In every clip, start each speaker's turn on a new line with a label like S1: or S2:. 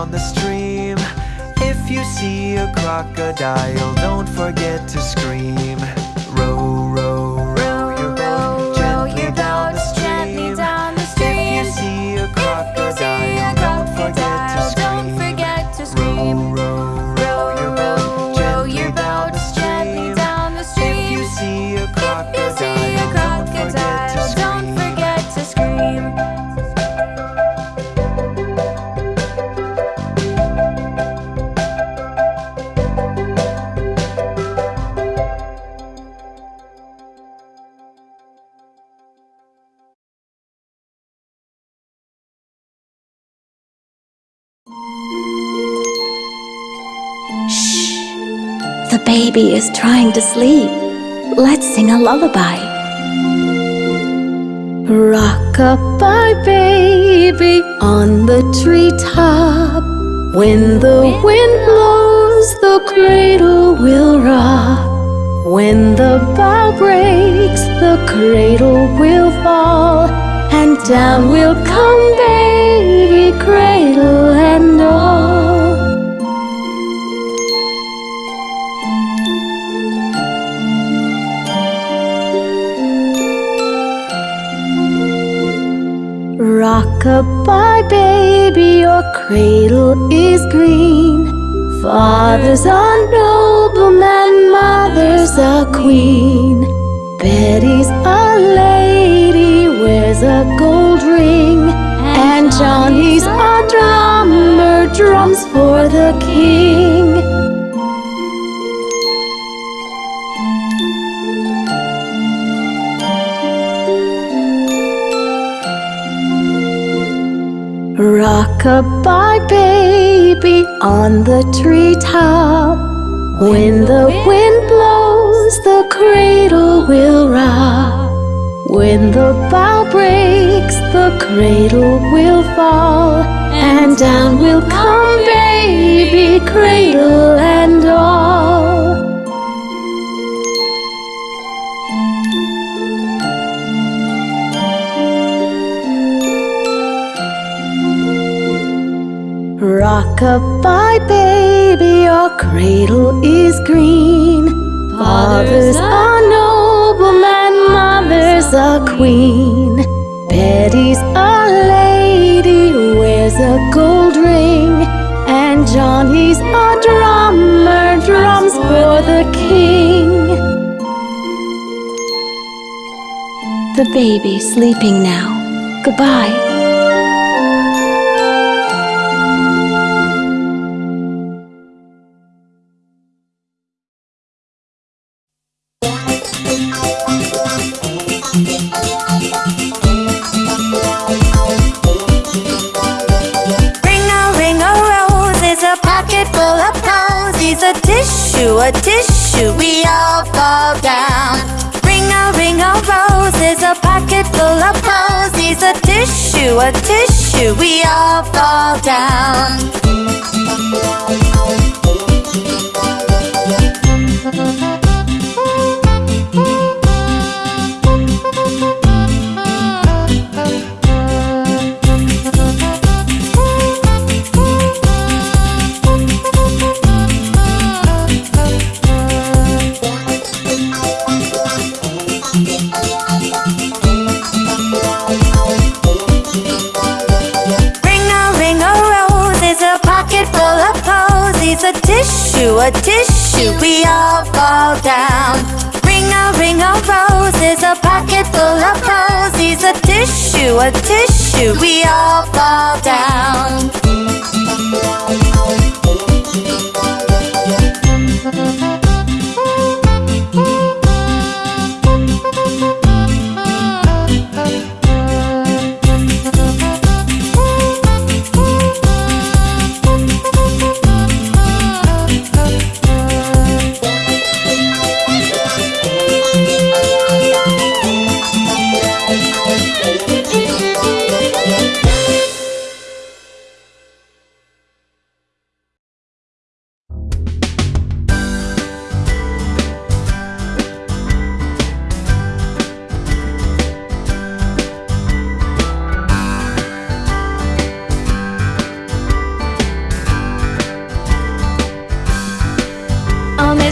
S1: down the stream.
S2: If you see a crocodile, don't forget to scream.
S1: The
S3: baby is trying to sleep. Let's sing a lullaby. Rock-a-bye baby on the treetop. When the wind blows, the cradle will rock. When the bough breaks, the cradle will fall. And down will come baby, green. Father's a nobleman, mother's a queen. Betty's a lady, wears a gold ring. And Johnny's a drummer, drums Rock-a-bye baby on the treetop. When the wind blows, the cradle will rock. When the bough breaks, the cradle will fall. And down will come baby, cradle and all. Rock-a-bye baby, your cradle is green. Father's a nobleman, mother's a queen. Betty's a lady, wears a gold ring. And Johnny's a drummer, drums for the king. The baby's sleeping now. Goodbye.
S2: A tissue, we all fall down. Ring a ring a rose is a pocket full of posies. A tissue, a tissue, we all fall down. a tissue, we all fall down. Ring a ring of roses, a pocket full of posies. A tissue, a tissue, we all fall down.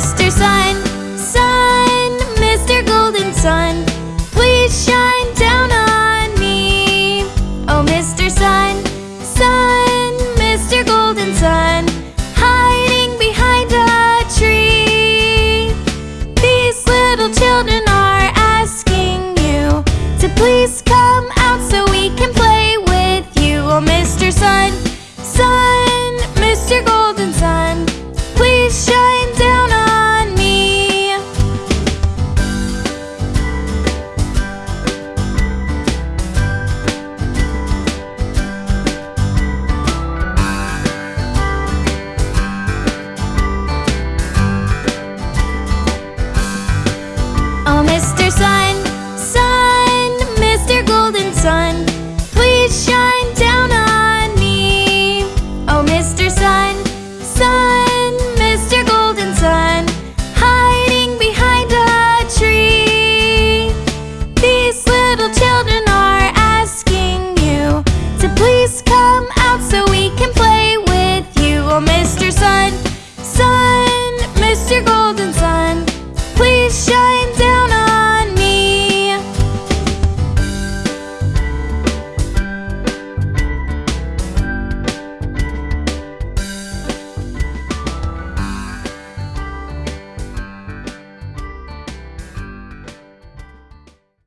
S4: sister Sun.